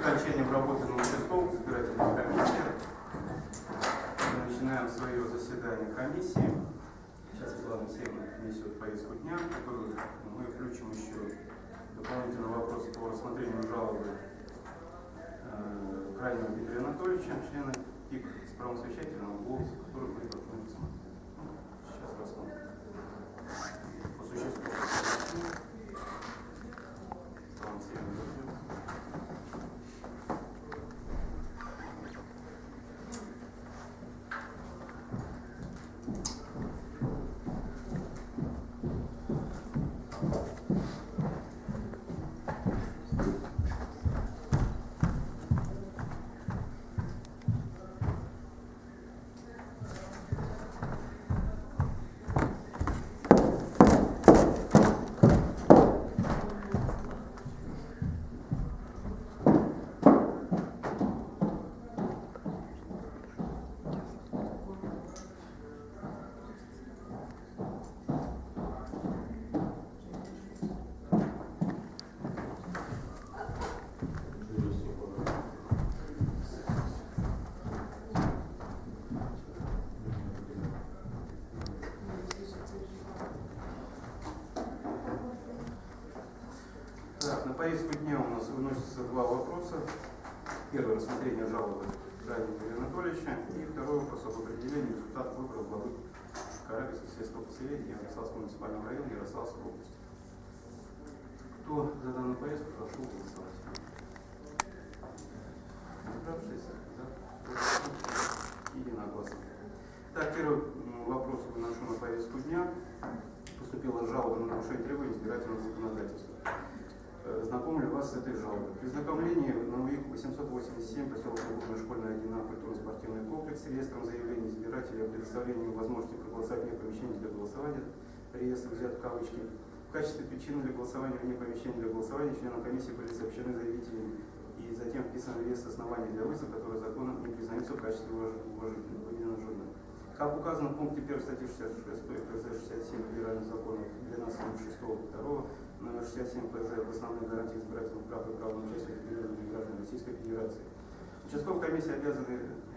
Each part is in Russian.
окончанием работы на участковых избирательных комиссиях начинаем свое заседание комиссии. Сейчас Светлана Алексеевна несет повестку дня, которую мы включим еще дополнительный вопрос по рассмотрению жалобы э, крайнего Дмитрия Анатольевича, члена ТИК с правом совещательного голоса, который мы должны. Сейчас рассмотрим. По существу. Светлана Алексеевна, Так, на повестку дня у нас выносятся два вопроса. Рассмотрение жалобы Раннего Юрия Анатольевича. И второй вопрос об определении результатов выборов главы Карабинского сельского поселения Ярославского муниципального района Ярославской области. Кто за данную повестку, прошу голосовать. Собравшись, за, единогласно. Так, первый вопрос выношу на повестку дня. Поступила жалоба на нарушение требований избирательного законодательства. Э, Знакомлю вас с этой жалобой. При знакомлении на УИК 887 поселок Клубная школьная 1А культурно-спортивный комплекс с реестром заявлений избирателей о предоставлении возможности проголосовать вне помещения для голосования, реестр взят в кавычки. В качестве причины для голосования вне помещения для голосования членам комиссии были сообщены заявителями и затем вписан в реестр оснований для вызова, которые законом не признаются в качестве уваж- уважительных выделенных журналов. Как указано в пункте 1 статьи 66 КЗ 67 Федерального закона для нас 6 2 номер 67 ПЗ в основной гарантии избирательных прав и права на граждан Российской Федерации. Участковая комиссия обязана,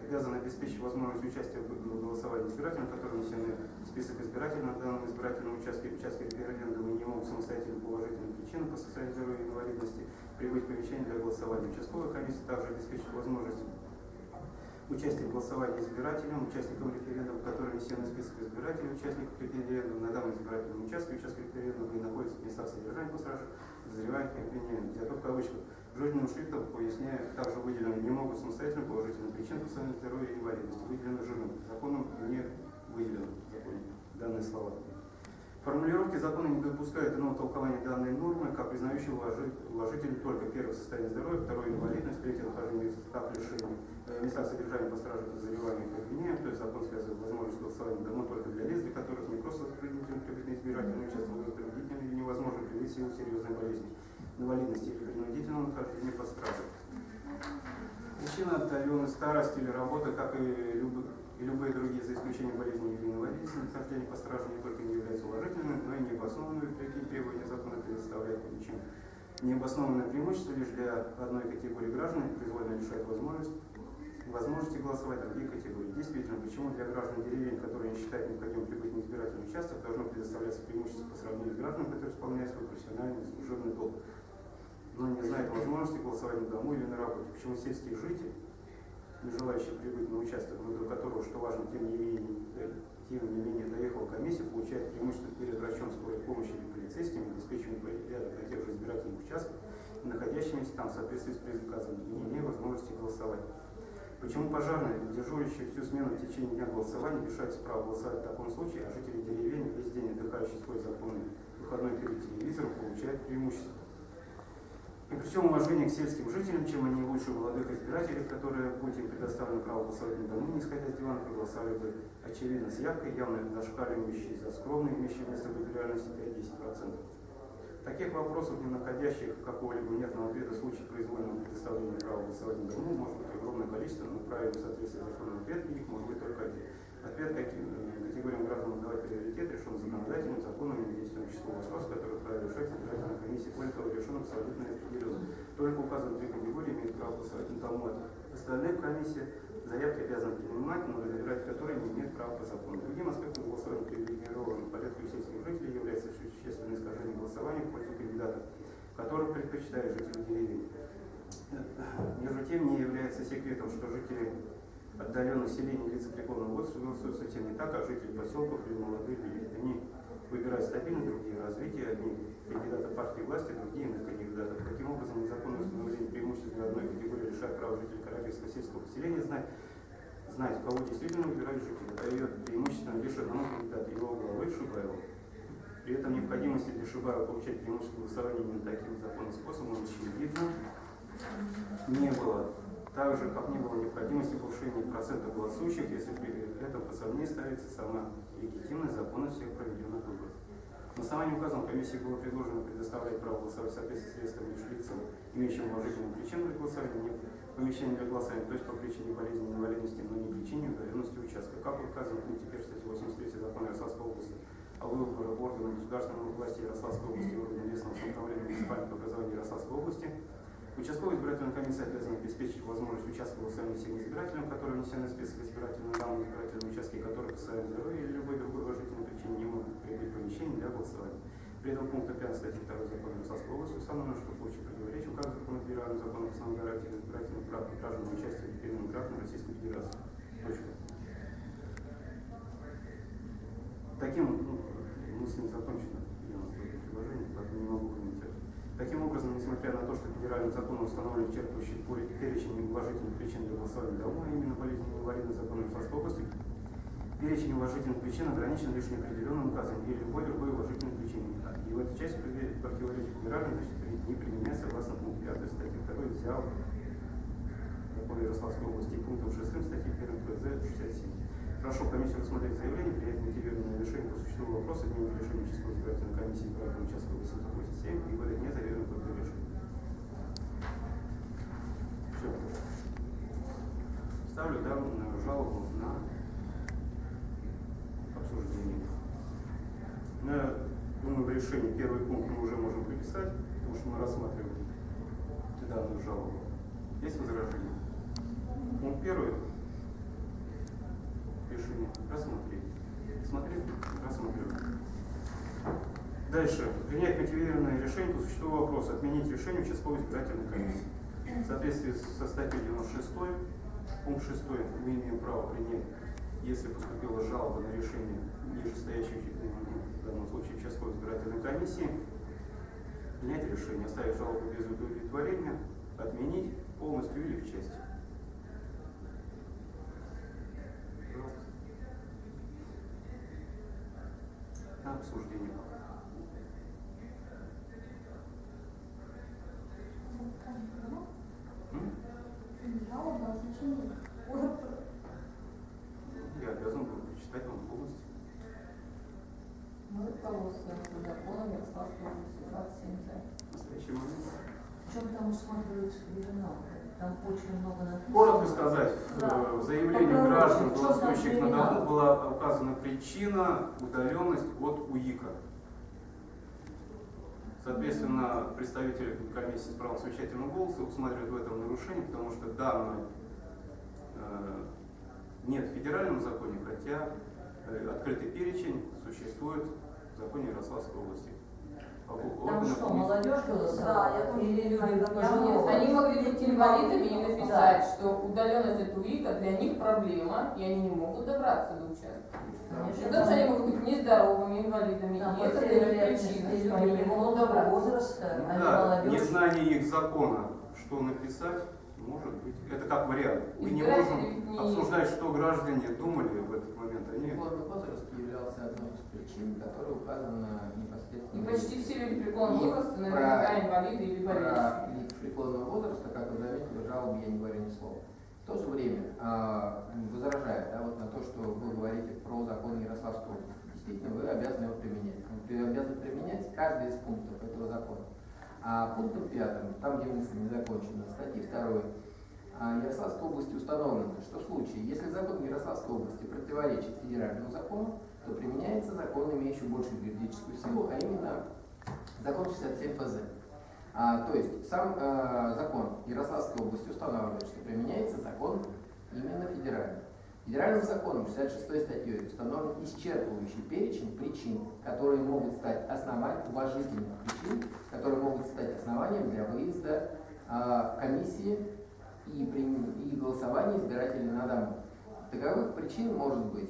обязана обеспечить возможность участия в голосовании избирателям, которые внесены в список избирателей на данном избирательном участке, участке референдума не могут самостоятельно по уважительным причинам по состоянию здоровья и инвалидности прибыть помещение для голосования. Участковая комиссия также обеспечит возможность участие в голосовании избирателям, участникам референдума, которые внесены в список избирателей, участников референдума на данном избирательном участке, участке референдума и находятся в местах содержания пострадавших, подозреваемых и обвиняемых. Взято в кавычках. Жирным шрифтом, поясняя, также выделены не могут самостоятельно по уважительным причинам по состоянию здоровья и инвалидности. Выделено жирным. Законом не выделено в законе данные слова. Формулировки закона не допускают иного толкования данной нормы, как признающего уважи- уважителей только первое состояние здоровья, второе инвалидность, третье нахождение в лишения, местах содержания постраждалых подозреваемых и обвиняемых, то есть закон связывает возможность голосования давно только для лиц, для которых не просто принудительно прибыть на избирательный участок, но и принудительно или невозможно в силу серьезной болезни, инвалидности или принудительного нахождения стражей. Причина отдаленной старости или работы, как и, любы- и любые другие, за исключением болезни или инвалидности, нахождение по страже не только не является уважительным, но и необоснованными такие требования закона предоставляют ничем. Необоснованное преимущество лишь для одной категории граждан произвольно лишает возможность, возможности голосовать другие категории. Действительно, почему для граждан деревень, которые не считают необходимым прибыть на избирательный участок, должно предоставляться преимущество по сравнению с гражданами, которые исполняют свой профессиональный служебный долг, но не знают возможности голосовать на дому или на работе. Почему сельские жители, не желающие прибыть на участок, выбор которого, что важно, тем не менее, э, тем не менее доехала комиссия, получает преимущество перед врачом скорой помощи или полицейским, обеспечиваем порядок на тех же избирательных участках, находящимися там в соответствии с приказом, и не имея возможности голосовать. Почему пожарные, дежурящие всю смену в течение дня голосования, лишаются права голосовать в таком случае, а жители деревень, весь день отдыхающие свой законный выходной перед телевизором, получают преимущество? И при всем уважении к сельским жителям, чем они лучше молодых избирателей, которые, будь им предоставлено право голосовать на дому, не исходя с дивана, проголосовали бы очевидно с явкой, явно зашкаливающей за скромные, имеющие место в реальности 5-10%. Таких вопросов, не находящих какого-либо внятного ответа в случае произвольного предоставления права голосовать на дому, может быть огромное количество, но правильно в соответствии с законом ответ на них может быть только один. Ответ каким э, категориям граждан давать приоритет решен законодательным, законом и действием число вопрос, который вправе решать избирательная комиссия. Более того, решен абсолютно определенно. Только указанные три категории имеют право остальных комиссия заявки обязаны принимать, но разбирать которые не имеет права по закону. Другим аспектом голосования привилегированным порядку сельских жителей является существенное искажение голосования в пользу кандидатов, которых предпочитают жители деревень. Между тем, не является секретом, что жители отдаленных селений лица преклонного возраста голосуют совсем не так, как жители поселков или молодые люди. Они выбирают стабильно, другие развитие, одни кандидаты партии власти, другие иных кандидатов. Таким образом, незаконное установление преимуществ для одной категории лишает права жителей Карабинского сельского поселения знать, знать, кого действительно выбирают жители, дает преимущественно лишь одному кандидату его главы Шибаеву. При этом необходимости для Шибаева получать преимущество голосования именно таким законным способом очевидно не было. Также, как не было необходимости повышения процента голосующих, если при этом по сомнению ставится сама легитимность закона всех проведенных выборов. На основании указанного комиссии было предложено предоставлять право голосовать в соответствии с лишь лицам, имеющим уважительную причину для голосования, помещение для голосования, то есть по причине болезни, инвалидности, но не причине удаленности участка. Как указано в пункте 1 статьи 83 закона Ярославской области о выборах органов государственной власти Ярославской области органов местного самоуправления муниципального образования Ярославской области, Участковая избирательная комиссия обязана обеспечить возможность участка голосования всем избирателям, которые внесены в список избирательных данных избирательные участки, которые по состоянию здоровья или любой другой уважительной причине не могут прибыть в помещение для голосования. При этом пункта 5 статьи 2 закона Ярославской области установлено, что в случае противоречия указанных законов федерального закона основной гарантии избирательных прав граждан на участие в переменных граждан Российской Федерации. Точка. Таким, ну, мысль не закончена, я у нас предложение, поэтому не могу комментировать. Таким образом, несмотря на то, что федеральным законом установлен исчерпывающий перечень неуважительных причин для голосования домой, а именно болезни инвалидных законов Ярославской области, перечень уважительных причин ограничен лишь неопределенным указом или любой другой уважительной причиной. И в этой части противоречит значит, не применяется согласно пункту 5 статьи 2 взял закон Ярославской области пунктом 6 статьи 1 ПЗ 67. Прошу комиссию рассмотреть заявление, принять мотивированное решение по существу вопроса, изменить решение участковой избирательной комиссии избирательного участка 887 и выдать незаверенную копию решения. Все. Ставлю данную жалобу на обсуждение. На, решении первый пункт мы уже можем приписать, потому что мы рассматриваем данную жалобу. Есть возражения? Пункт первый решение рассмотреть. Смотреть, рассмотрим. Дальше. Принять мотивированное решение по существу вопроса. Отменить решение участковой избирательной комиссии. В соответствии со статьей 96, пункт 6, мы имеем право принять, если поступила жалоба на решение нижестоящей, в данном случае участковой избирательной комиссии, принять решение, оставить жалобу без удовлетворения, отменить полностью или в части. на обсуждение. Жалоба значение. Я обязан был прочитать вам полностью. Мы руководствуемся законом Ярославской области 27 за. В настоящий момент. Причем там усматривается оригинал. Там очень много. Коротко сказать, Да. э, в заявлении Попробуйте, граждан, голосующих на дому, оригинал? была указана причина удаленность от УИКа. Соответственно, представители комиссии с правом совещательного голоса усматривают в этом нарушение, потому что данное э, нет в федеральном законе, хотя э, открытый перечень существует в законе Ярославской области. Там что, молодежь Да, голосовала? я тоже Или люди пожилого? я Они могли быть инвалидами и написать, что удаленность от УИКа для них проблема, и они не могут добраться до участка. Конечно, Потому что они могут быть нездоровыми, инвалидами, Там, и это для них причина, что они не могут добраться. возраста, Ну а не да, молодежь. незнание их закона, что написать, может быть. Это как вариант. Мы не можем не- обсуждать, что граждане думали в этот момент. Они Преклонный возраст являлся одной из причин, которая указана непосредственно. И почти все люди преклонного возраста наверняка инвалиды или болеющие. Про лиц преклонного возраста, как вы заметили, в жалобе я не говорю ни слова. В то же время, а, возражая да, вот на то, что вы говорите про закон Ярославской области, действительно, вы обязаны его применять. Вы обязаны применять каждый из пунктов этого закона. А пунктом пятым, там, где мысль не закончена, статьи 2 а, Ярославской области установлено, что в случае, если закон Ярославской области противоречит федеральному закону, то применяется закон, имеющий большую юридическую силу, а именно закон 67 ФЗ. А, то есть сам э, закон Ярославской области устанавливает, что применяется закон именно федеральный. Федеральным законом 66 статьей установлен исчерпывающий перечень причин, которые могут стать основанием, уважительных причин, которые могут стать основанием для выезда а, комиссии и, и голосования избирателей на дому. Таковых причин может быть,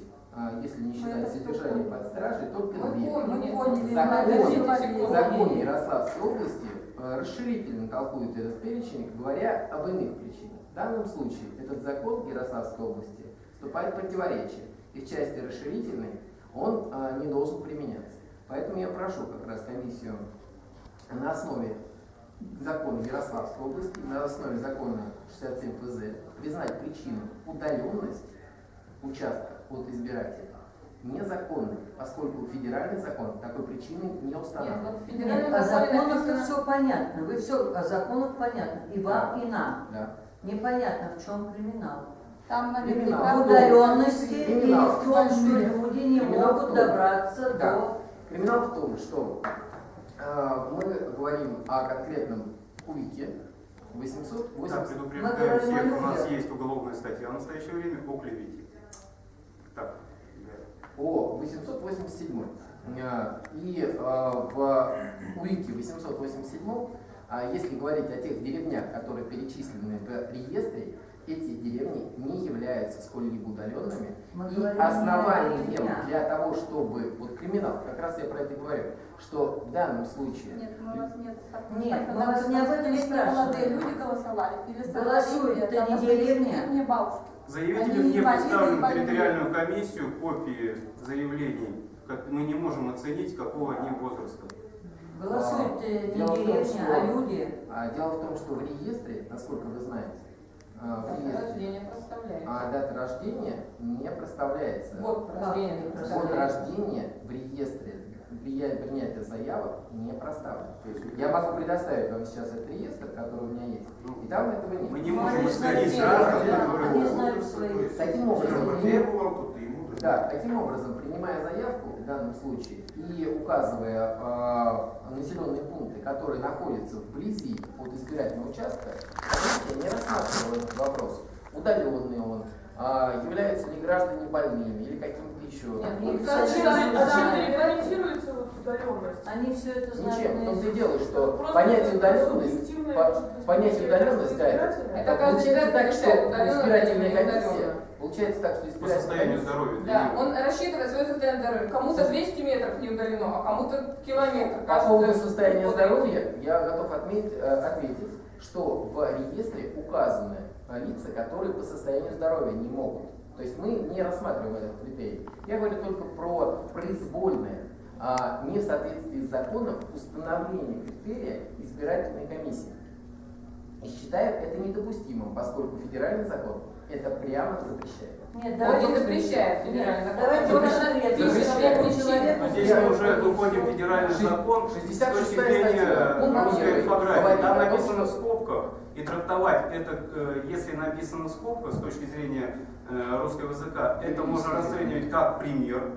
если не считать содержание под стражей, только две. Закон, закон Ярославской области э, расширительно толкует этот перечень, говоря об иных причинах. В данном случае этот закон Ярославской области вступает в противоречие, и в части расширительной он э, не должен применяться. Поэтому я прошу как раз комиссию на основе закона Ярославской области, на основе закона 67 ФЗ признать причину удаленность участка от избирателя незаконной, поскольку федеральный закон такой причины не Нет, устанавливает. в Нет, федеральном о законах написано... все понятно. Вы все о законах понятно. И вам, и нам. Да. Непонятно, в чем криминал. Там Криминал. В наверняка... удаленности или Криминал. в том, что люди не Криминал могут том. добраться Да. до... Криминал в том, что э, мы говорим о конкретном Да, 880. предупреждаю говорим о всех, у нас есть уголовная статья в настоящее время о клевете. О 887. Э, И э, в УИКе 887, а если говорить о тех деревнях, которые перечислены в реестре, эти деревни не являются сколь-либо удаленными. Мы И не основанием для того, чтобы... Вот криминал, как раз я про это говорю, что в данном случае... Нет, мы вас нет. Нет, мы вас не об этом Если спрашиваем. молодые люди голосовали. Или Голосуют, это не деревня. мне бабушки. Заявителям Они не инвалиды, представлен в инвалиды. территориальную комиссию копии заявлений. Как мы не можем оценить, какого они возраста. Голосуют э, не в том, деревня, а люди. А, Дело в том, что в реестре, насколько вы знаете, а, Дата реестре рождения проставляется. а дата рождения не проставляется. Год рождения Год рождения в реестре для принятия заявок не проставлен. Я могу предоставить вам сейчас этот реестр, который у меня есть, и там этого нет. Мы не Ну, можем исходить есть, Таким образом, Да, таким образом, принимая заявку в данном случае и указывая э, населенные пункты, которые находятся вблизи от избирательного участка, комиссия не рассматривала этот вопрос. Удаленный он, а, являются ли граждане больными или каким-то еще. Нет, Они ну, все кстати, это да, А чем знают. регламентируется вот удаленность? Они все это знают. Ничем. В том-то и дело, что понятие удаленность, субъективное, по- понятие мнение удаленность, да, это. Это получается так, что избирательная комиссия. Получается так, что По состоянию здоровья. Да, него. он рассчитывает свое состояние здоровья. Кому-то 200 метров не удалено, а кому-то километр. По поводу состояния здоровья я готов отметить, э, ответить, что в реестре указаны лица, которые по состоянию здоровья не могут. То есть мы не рассматриваем этот критерий. Я говорю только про произвольное, а, не в соответствии с законом установление критерия избирательной комиссии. И считаю это недопустимым, поскольку федеральный закон это прямо запрещает. Нет, Он давайте не запрещает федеральный закон. Давайте Он запрещает. Но здесь Я- мы уже выходим в федеральный закон с 66 точки зрения. Он русской говорит орфографии. Там написано в скобках. И трактовать это, э, если написано в скобках с точки зрения э, русского языка, это можно расценивать как пример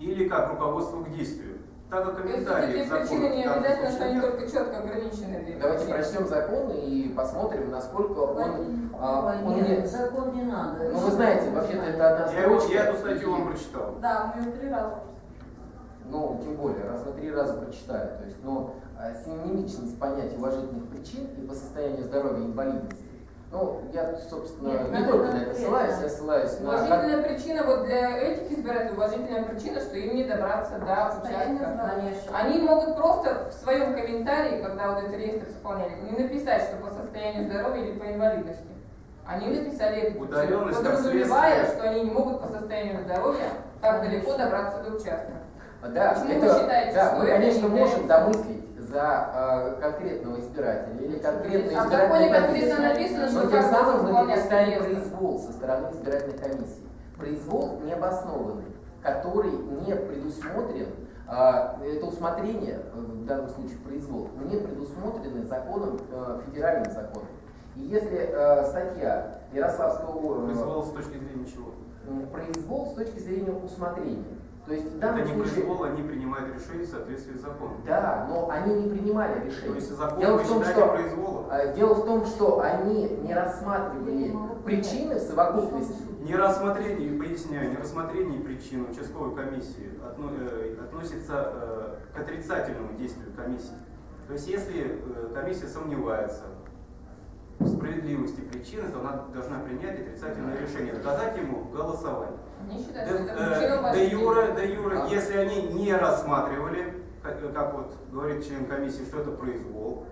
или как руководство к действию. Так как То есть комментарии к закону причины не обязательно, что они только четко ограничены. Давайте прочтем закон и посмотрим, насколько он, а, он нет, не- закон не надо. Ну вы знаете, вообще-то это одна Я, строчка. я эту статью вам прочитал. Да, мы ее три раза. Ну, тем более, раз на три раза прочитали. То есть, ну, а, синонимичность понятия уважительных причин и по состоянию здоровья и инвалидности. Ну, я, собственно, Нет, не только на это ссылаюсь, я ссылаюсь на... Уважительная причина вот для этих избирателей, уважительная причина, что им не добраться до участка. Они могут просто в своем комментарии, когда вот этот реестр заполняли, не написать, что по состоянию здоровья или по инвалидности. Они написали эту причину, как подразумевая, что они не могут по состоянию здоровья так далеко добраться до участка. Да, Почему это, вы считаете, да, что мы, это конечно, не можем домыслить за э, конкретного избирателя или А в избирательную законе конкретно написано, что Но тем самым мы допускаем произвол со стороны избирательной комиссии. Произвол необоснованный, который не предусмотрен, а, это усмотрение, э, в данном случае произвол, не предусмотрены законом, э, федеральным законом. И если э, статья Ярославского уровня Произвол с точки зрения чего? Произвол с точки зрения усмотрения. То есть в Это данном не случае... произвол, они принимают решение в соответствии с законом. Да, но они не принимали То решение. есть закон Дело вы в том, считаете что произволом? э, дело в том, что они не рассматривали причины в совокупности. Не рассмотрение, поясняю, не рассмотрение причин участковой комиссии отно- э, относится э, к отрицательному действию комиссии. То есть если э, комиссия сомневается в справедливости причины, то она должна принять отрицательное решение, доказать ему считают, Де, что это э, причина де уважения. юре, де юре, А. если они не рассматривали, как, как вот говорит член комиссии, что это произвол,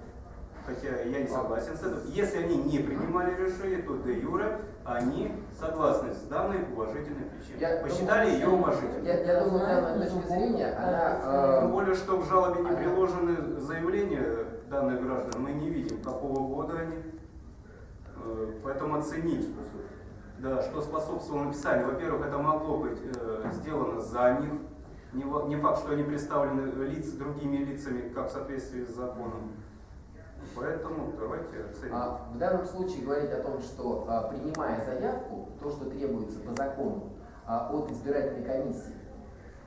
хотя я не согласен с этим, если они не принимали решение, то де юре они согласны с данной уважительной причиной. Я Посчитали думаю, ее уважительной. Я, я думаю, данная точка зрения, она... Тем э, более, что к жалобе не приложены заявления данных граждан, мы не видим, какого года они. Э, Поэтому оценить, да, что способствовало написанию. Во-первых, это могло быть э, сделано за них. Не, не факт, что они представлены лиц, другими лицами, как в соответствии с законом. Поэтому давайте оценим. А, В данном случае говорить о том, что а, принимая заявку, то, что требуется по закону а, от избирательной комиссии,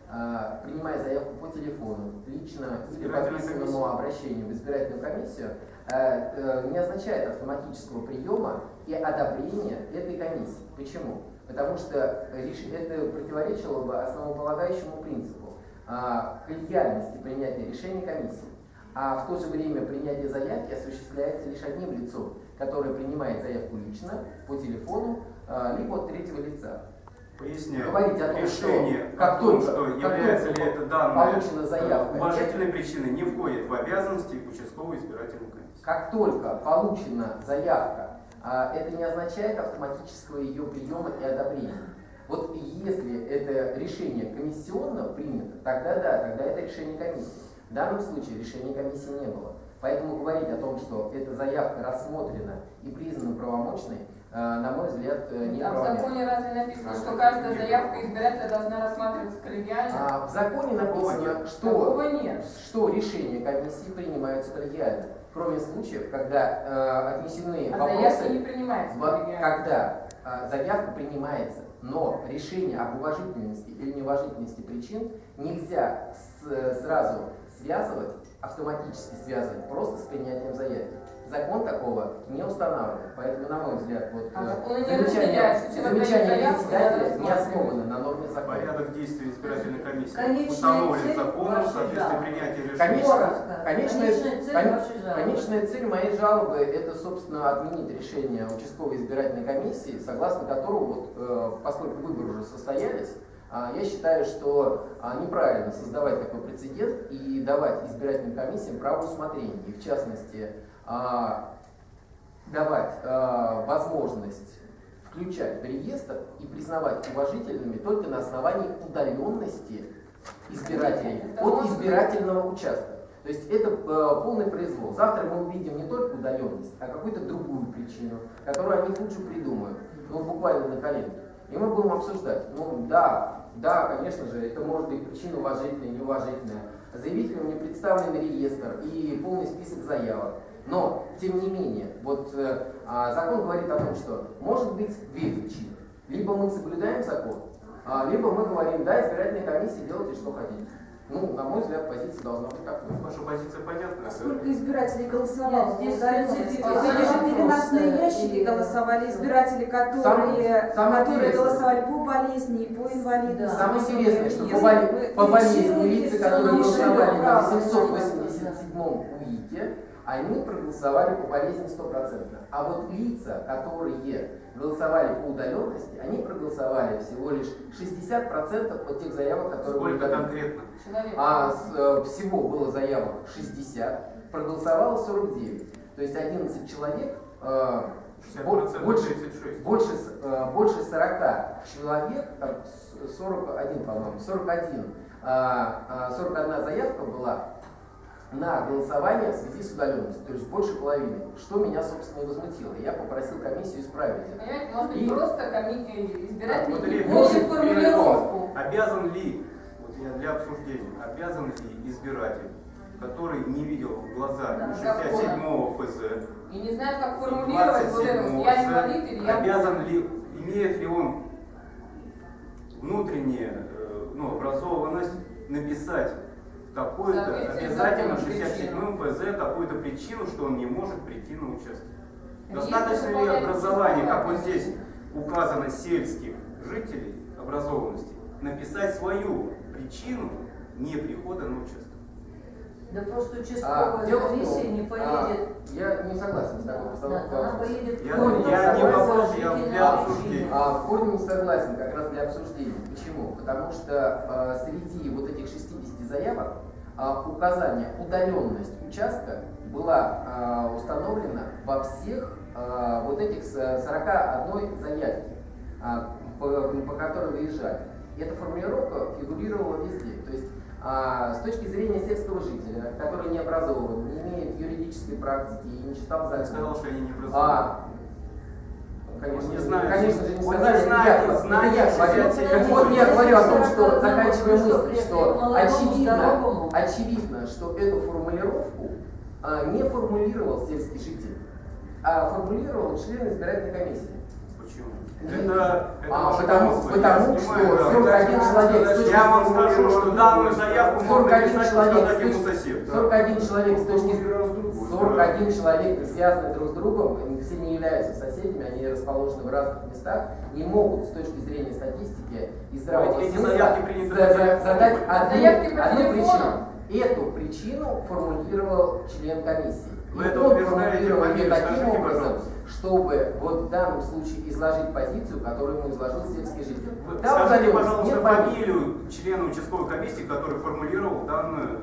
а, принимая заявку по телефону, лично или по письменному обращению в избирательную комиссию, э, э, не означает автоматического приема и одобрения этой комиссии. Почему? Потому что это противоречило бы основополагающему принципу а, коллегиальности принятия решений комиссии. А в то же время принятие заявки осуществляется лишь одним лицом, которое принимает заявку лично, по телефону, а, либо от третьего лица. Поясняю. говорить о том, Решение что как только- что как является только ли это данная получена заявка, э, уважительной причиной, не входит в обязанности участковой избирательной комиссии. Как только получена заявка, это не означает автоматического ее приема и одобрения. Вот если это решение комиссионно принято, тогда да, тогда это решение комиссии. В данном случае решения комиссии не было. Поэтому говорить о том, что эта заявка рассмотрена и признана правомочной, э, на мой взгляд, э, не А в законе разве написано, А, что каждая нет. заявка избирателя должна рассматриваться коллегиально? А в законе написано, что что решения комиссии принимаются коллегиально, кроме случаев, когда э, отнесены А вопросы, не вот коллегиально. когда э, заявка принимается, но решение об уважительности или неуважительности причин нельзя с- сразу связывать, автоматически связывать просто с принятием заявки. Закон такого не устанавливает, поэтому, на мой взгляд, вот А э, замечание, замечание председателя не основано на норме закона. Порядок действий избирательной комиссии Конечная установлен законом в соответствии принятия решения. Конечная, Конечная конечная цель моей жалобы это, собственно, отменить решение участковой избирательной комиссии, согласно которому, вот, э, поскольку выборы уже состоялись, а, я считаю, что а, неправильно создавать такой прецедент и давать избирательным комиссиям право усмотрения. И в частности, давать а, возможность включать в реестр и признавать уважительными только на основании удаленности избирателей от избирательного участка. То есть это э, полный произвол. Завтра мы увидим не только удаленность, а какую-то другую причину, которую они лучше придумают, ну буквально на коленке. И мы будем обсуждать. Ну да, да, конечно же, это может быть причина уважительная, неуважительная. Заявителям не представлен реестр и полный список заявок. Но, тем не менее, вот э, а, закон говорит о том, что может быть две причины. Либо мы соблюдаем закон, а, либо мы говорим, да, избирательная комиссия, делайте, что хотите. Ну, на мой взгляд, позиция должна быть такой. Ваша позиция понятна? Сколько избирателей голосовало? Нет, здесь специфика. Эти же переносные ящики голосовали, избиратели, которые, Самое- самое которые голосовали по болезни и по инвалидности. Да. Самое интересное, что по, боли- по болезни лица, которые голосовали на право, 887-м УИКе, они проголосовали по болезни стопроцентно. А вот лица, которые голосовали по удаленности, они проголосовали всего лишь 60% от тех заявок, которые были Сколько поданы. конкретно? А с- э, всего было заявок 60, проголосовало 49. То есть 11 человек, э, 60% больше, 36. больше, э, больше 40 человек, там, с- 41, по-моему, 41, а, а, 41 заявка была на голосование в связи с удаленностью, то есть больше половины, что меня, собственно, и возмутило. Я попросил комиссию исправить это. Понимаете, может быть, И- просто коми- э, избиратель понял перед- формулировку. Обязан ли, вот я для обсуждения, обязан ли избиратель, который не видел в глаза Да, 67-го ФЗ, И не знает, как формулировать вот это я инвалид или я... обязан ли, имеет ли он внутреннее э, ну, образованность написать такую-то, обязательно закону 67 ФЗ, такую-то причину, что он не может прийти на участок. Достаточно ли образования, как вот здесь указано, сельских жителей, образованности, написать свою причину не прихода на участок? Да просто А, участковая том, комиссия не а, поедет. я не согласен с такой Да, постановкой она вопроса. поедет Я- в корень я не вопрос, я для обсуждения. А в корне не согласен, как раз для обсуждения. Почему? Потому что э, среди вот этих 60 заявок а, указание удаленность участка была а, установлена во всех а, вот этих с- 41 заявке, а, по, которой выезжали. И эта формулировка фигурировала везде. То есть а, с точки зрения сельского жителя, который не образован, не имеет юридической практики и не читал Я закон, сказал, что они не образованы. а, Конечно, Он не же- знает. конечно же, не Он сказали, знает, я, не это знает, я говорю. я Так вот, я говорю о том, что, заканчивая мысль, что очевидно, очевидно, что эту формулировку а, не формулировал сельский житель, а формулировал член избирательной комиссии. Почему? Это, это А, потому, домыслы, потому я что понимаю, да. 41 человек с точки Я вам скажу, что данную заявку можно 41 написать, человек, сказать с ему точки- сосед. да. 41 человек с точки 41 человек, не связанные друг с другом, они все не являются соседями, они расположены в разных местах, не могут с точки зрения статистики и здравого смысла задать одну, одну причину. Эту причину формулировал член комиссии. И это он формулировал ее таким образом, чтобы вот в данном случае изложить позицию, которую ему изложил сельский житель. Вы Там Скажите, пожалуйста, фамилию члена участковой комиссии, который формулировал данную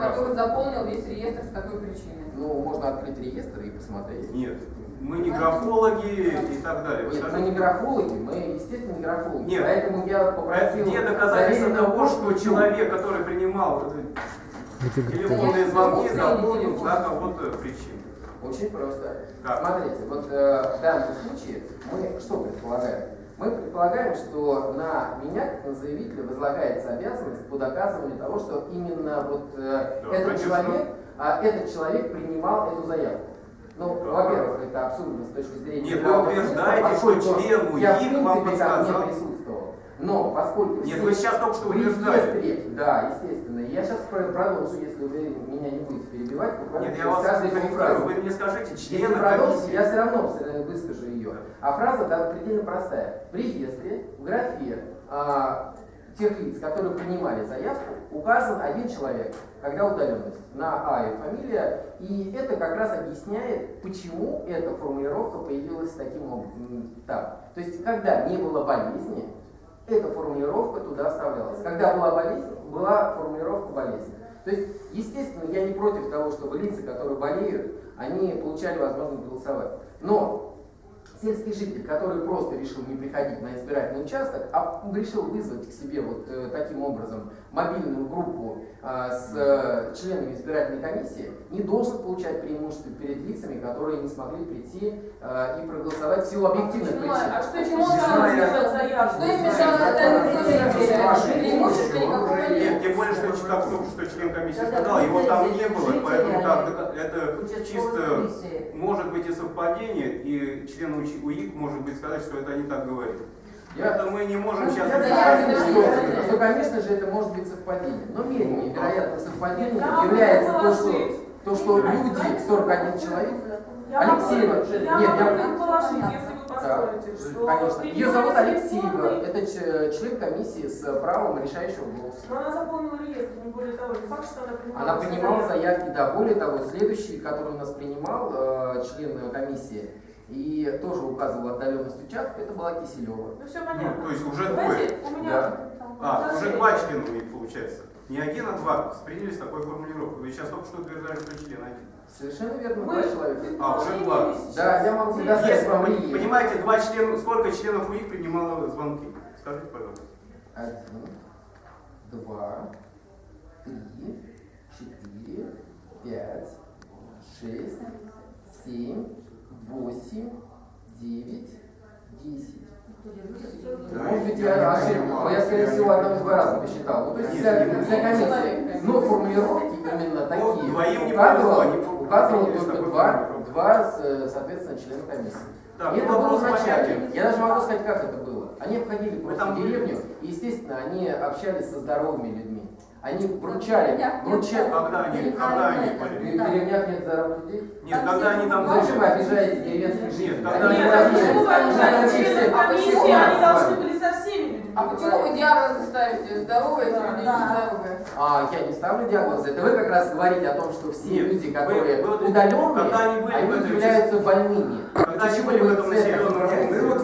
который заполнил весь реестр с такой причиной. Ну, можно открыть реестр и посмотреть. Нет, мы не графологи и так далее. Вы Нет, мы скажите, не графологи, мы, естественно, не графологи. Нет. Поэтому я а попросил... где доказательства того, что человек, который принимал телефонные звонки, заполнил за кого-то причину? Очень просто. Как? Смотрите, вот э, в данном случае мы что предполагаем? Мы предполагаем, что на меня, как на заявителя, возлагается обязанность по доказыванию того, что именно вот э, Да, этот конечно. человек, а, этот человек принимал эту заявку. Ну, Да. во-первых, это абсурдно с точки зрения Нет, вы утверждаете, что член УИК вам подсказал. Не. Но поскольку Нет, вы сейчас только что утверждали. реестре, да, естественно. Я сейчас продолжу, если вы меня не будете перебивать, Нет, я вас корректирую. фразу. Вы мне скажите, Если члена продолжите, комиссии. я все равно э, выскажу ее. А фраза да, предельно простая. В реестре, в графе а, тех лиц, которые принимали заявку, указан один человек, когда удаленность, на А и фамилия. И это как раз объясняет, почему эта формулировка появилась таким образом. Так. То есть, когда не было болезни, эта формулировка туда оставлялась. Когда была болезнь, была формулировка болезни. То есть, естественно, я не против того, чтобы лица, которые болеют, они получали возможность голосовать. Но сельский житель, который просто решил не приходить на избирательный участок, а решил вызвать к себе вот э, таким образом мобильную группу э, с э, членами избирательной комиссии, не должен получать преимущество перед лицами, которые не смогли прийти э, и проголосовать в силу объективных Почему? причин. А что им мешало? Что им мешало? Зная- Преимущества никакого Нет, тем более, что как только что член комиссии сказал, его там не было, поэтому так, это чисто может быть и совпадение, и член УИК может быть сказать, что это они так говорят. Я- Это мы не можем Ну, сейчас... я согласен, я- что, я- что, конечно же, это может быть совпадение. Но менее вероятным совпадением Да, является то, что, положить. то, что люди, 41 человек, Я Алексеева, могу, нет, я я- могу предположить, если вы Да, позволите, что конечно. Ее зовут Алексеева. Это ч- член комиссии с правом решающего голоса. Но она заполнила реестр, не более того. Не факт, что она принимала. Она принимала заявки. заявки, да, более того, следующий, который у нас принимал, э, член комиссии, и тоже указывал отдаленность участка, это была Киселева. Ну все Ну, понятно. то есть уже Давайте, двое. у меня... Да. А, уже два члена у них получается. Не один, а два. Принялись такой формулировкой. Вы сейчас только что утверждали, что член один. Совершенно верно, Мы два человека. А, уже два. Да, я могу Если, вам реестр. понимаете, два члена, сколько членов УИК принимало звонки? Скажите, пожалуйста. Один, два, три, четыре, пять, шесть, семь, восемь, девять, десять. Да, Может быть, я не я но скорее всего, одного из два раза посчитал. Ну, то есть вся, вся комиссия. Но формулировки именно такие указывал, указывал только два, два, с- соответственно, члена комиссии. Так, и ну, это было вначале. Я даже могу сказать, как это было. Они обходили Вы просто были? деревню, и, естественно, они общались со здоровыми людьми. Они вручали, вручали. Когда они, когда они В были? Да. деревнях нет здоровых людей? Нет, Там когда они там. Зачем вы обижаете деревенских жителей? Нет, когда Они Нет, не а почему вы владеют. обижаете Они должны были со всеми людьми А почему вы диагнозы ставите? Здоровые эти люди, Да. нездоровые? А, я не ставлю диагноз. Это вы как раз говорите о том, что все Нет, люди, которые удаленные, когда они были в этом являются больными. Когда они были в этом населенном районе, Вы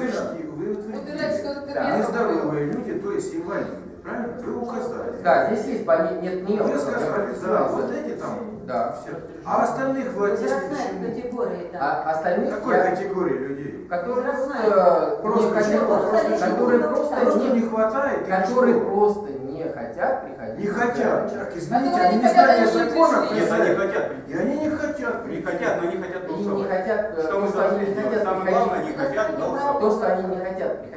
Утверждать, что это Да. Нездоровые люди, то есть инвалиды, правильно? Вы указали. Да, здесь есть больницы, нет, нет. Вы сказали, да, вот эти там Да. все. А остальных вы Возрастная категория, да. А остальных, какой я- категории людей? которые просто. Просто не хотят? Просто которые просто Просто не, не хватает? которые просто не хотят приходить. Не хотят. Так, извините, Которые они не не законов. Нет, они хотят. И они не хотят. Не хотят, но не хотят И не голосовать. хотят, э, Что то, мы должны не сделать? хотят Самое приходить. главное, не хотят голосовать. То, что они не хотят приходить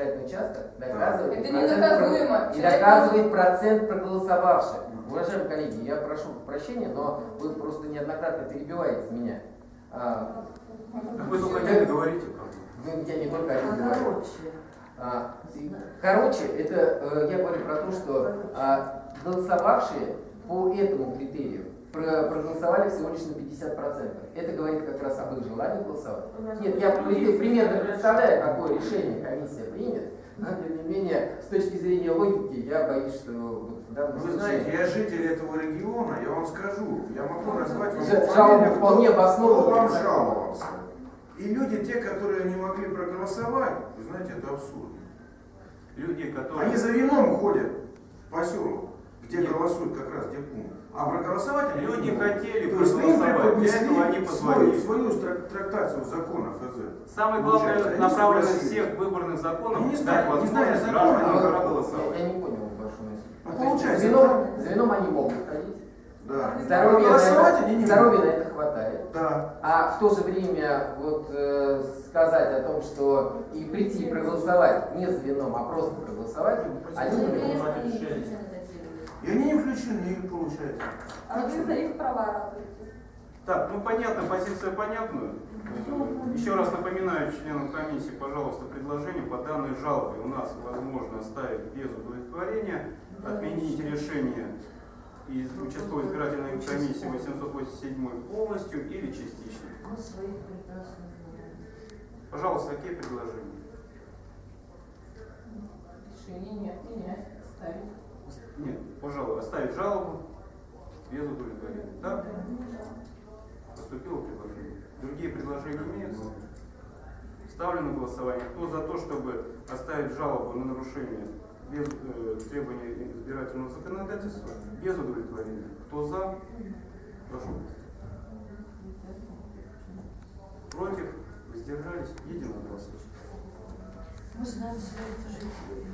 избирательный участок, доказывает Это про- и доказывает процент проголосовавших. Уважаемые коллеги, я прошу прощения, но вы просто неоднократно перебиваете меня. А, Вы только не говорите. Вы я не только один говорю. Короче. А, Короче, это э, я говорю про то, что а, голосовавшие по этому критерию проголосовали всего лишь на 50%. Это говорит как раз об их желании голосовать. Нет, я при- примерно представляю, какое решение комиссия примет, но тем не менее, с точки зрения логики, я боюсь, что вот в данном Вы случае знаете, я житель этого региона, я вам скажу, я могу назвать вам Жалоба фамилию, вполне кто- вам жаловался. И люди, те, которые не могли проголосовать, вы знаете, это абсурд. Люди, которые... Они за вином ходят в поселок, где Нет. голосуют как раз, где пункт. А проголосовать они Люди хотели проголосовать, для этого они свою, позвонили. свою стра- трактацию закона ФЗ. Самая Получается, главная они направленность всех выборных законов не дать знаю, не знаю гражданам проголосовать. я, не понял вашу мысль. Ну, есть получается, за вином, за вином они могут ходить. Да. Здоровья, на Проголосовать это, они не здоровья могут. на это хватает. Да. А в то же время вот э, сказать о том, что и прийти и проголосовать не за вином, а просто проголосовать, они не могут. И они не включены, получается. А вы за их права работаете. Так, ну понятно, позиция понятна. Еще раз напоминаю членам комиссии, пожалуйста, предложение по данной жалобе у нас возможно оставить без удовлетворения, отменить решение из участковой избирательной комиссии 887 полностью или частично. Пожалуйста, какие предложения? Решение не отменять, ставить. Нет, пожалуй, оставить жалобу без удовлетворения. Так? Поступило предложение. Другие предложения имеются? Ставлю на голосование. Кто за то, чтобы оставить жалобу на нарушение без э, требований избирательного законодательства, без удовлетворения? Кто за? Прошу. Против? Воздержались? Единогласно.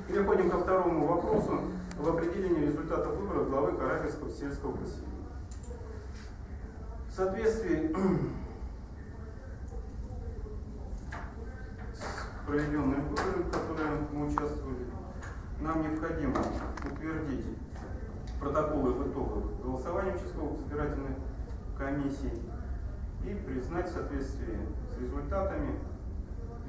Переходим ко второму вопросу в определении результатов выборов главы Карабельского сельского поселения. В соответствии с проведенными выборами, в которые мы участвовали, нам необходимо утвердить протоколы итогов голосования участковых избирательных комиссий и признать в соответствии с результатами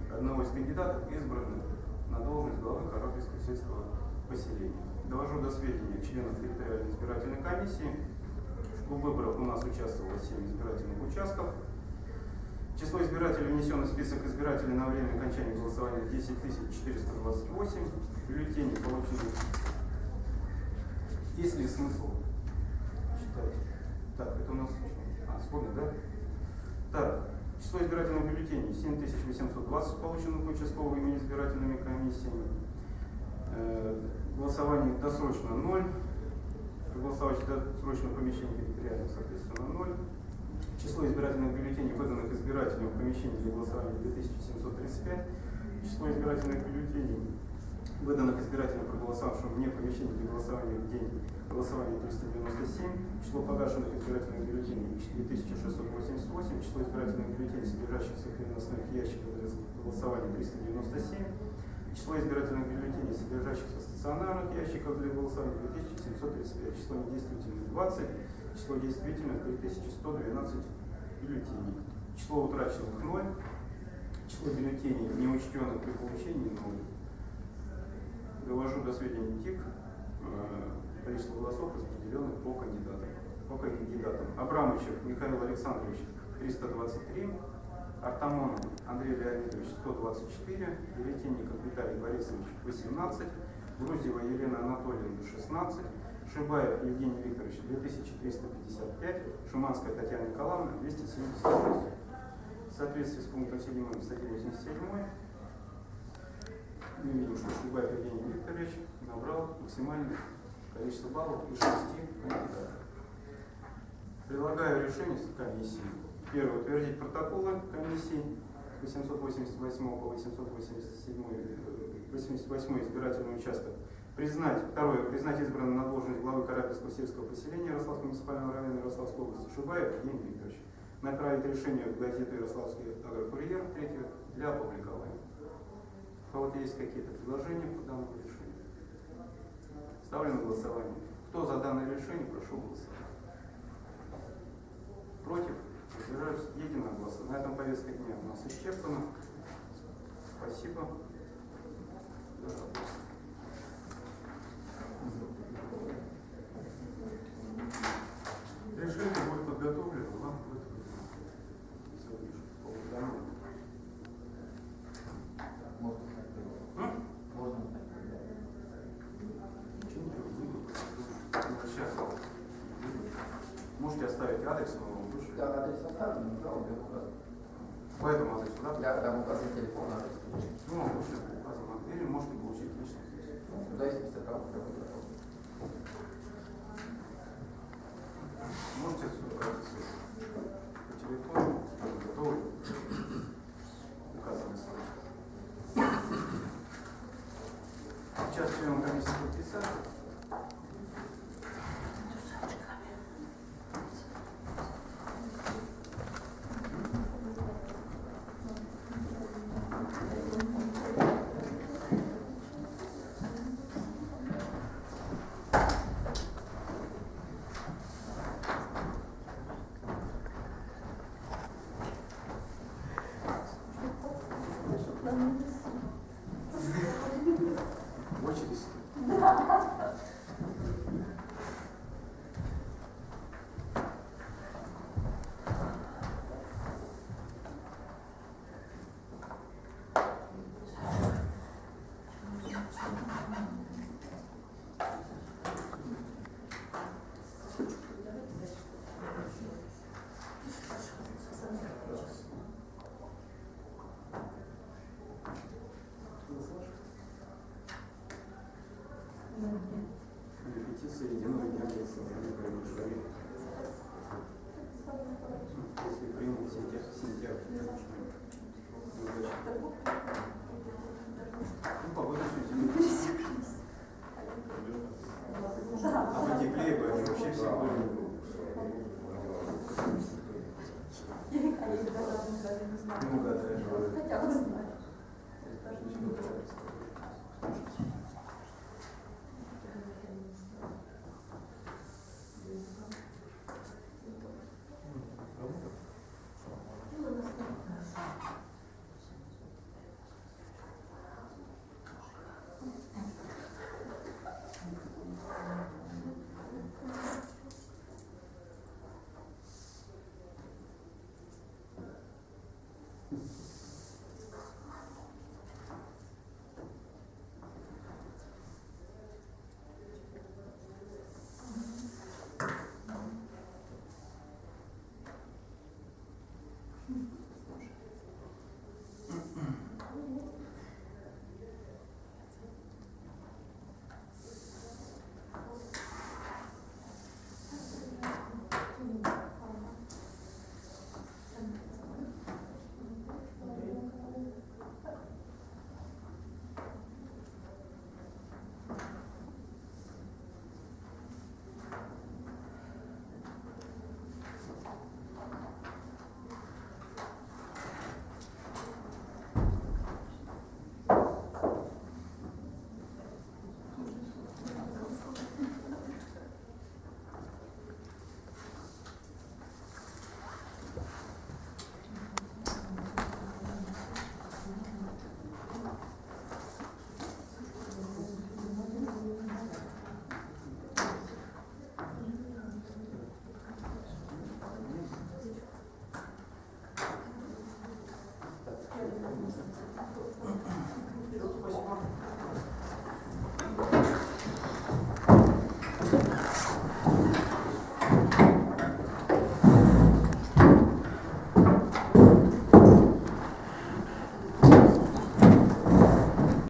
одного из кандидатов, избранных на должность главы Карабельского сельского поселения. Довожу до сведения членов территориальной избирательной комиссии, что в выборах у нас участвовало 7 избирательных участков. Число избирателей, внесенных в список избирателей на время окончания голосования 10 428. Бюллетени получили. Есть ли смысл читать? Так, это у нас а, сходно, да? Так, число избирательных бюллетеней 7820 полученных участковыми избирательными комиссиями. Голосование досрочно 0. Проголосовать досрочно в помещении территориально, соответственно, 0. Число избирательных бюллетеней, выданных избирателям в помещении для голосования 2735. Число избирательных бюллетеней, выданных избирателям, проголосовавшим вне помещения для голосования в день голосования 397. Число погашенных избирательных бюллетеней 4688. Число избирательных бюллетеней, содержащихся в переносных ящиках для голосования 397. Число избирательных бюллетеней, содержащихся в стационарных ящиках для голосования 2735. Число недействительных 20. Число действительных 3112 бюллетеней. Число утраченных 0, число бюллетеней, не учтенных при получении 0. Довожу до сведения ТИК э, количество голосов, распределенных по кандидатам. По кандидатам. Абрамычев Михаил Александрович 323, Артамонов Андрей Леонидович 124, Веретенников Виталий Борисович 18, Грузева Елена Анатольевна 16, Шибаев Евгений Викторович 2355, Шуманская Татьяна Николаевна 276. В соответствии с пунктом 7 статьи 87 мы видим, что Шибаев Евгений Викторович набрал максимальное количество баллов из шести кандидатов. Предлагаю решение комиссии. Первое. Утвердить протоколы комиссии 888 по 887 э, 88 избирательный участок. Признать, второе, признать избранным на должность главы Карабельского сельского поселения Ярославского муниципального района Ярославской области Шибаев Евгений Викторович. Направить решение в газету Ярославский агрокурьер, третье, для опубликования. У кого-то есть какие-то предложения по данному решению? Ставлю на голосование. Кто за данное решение, прошу голосовать. Против? Воздержались единогласно. На этом повестка дня у нас исчерпана. Спасибо.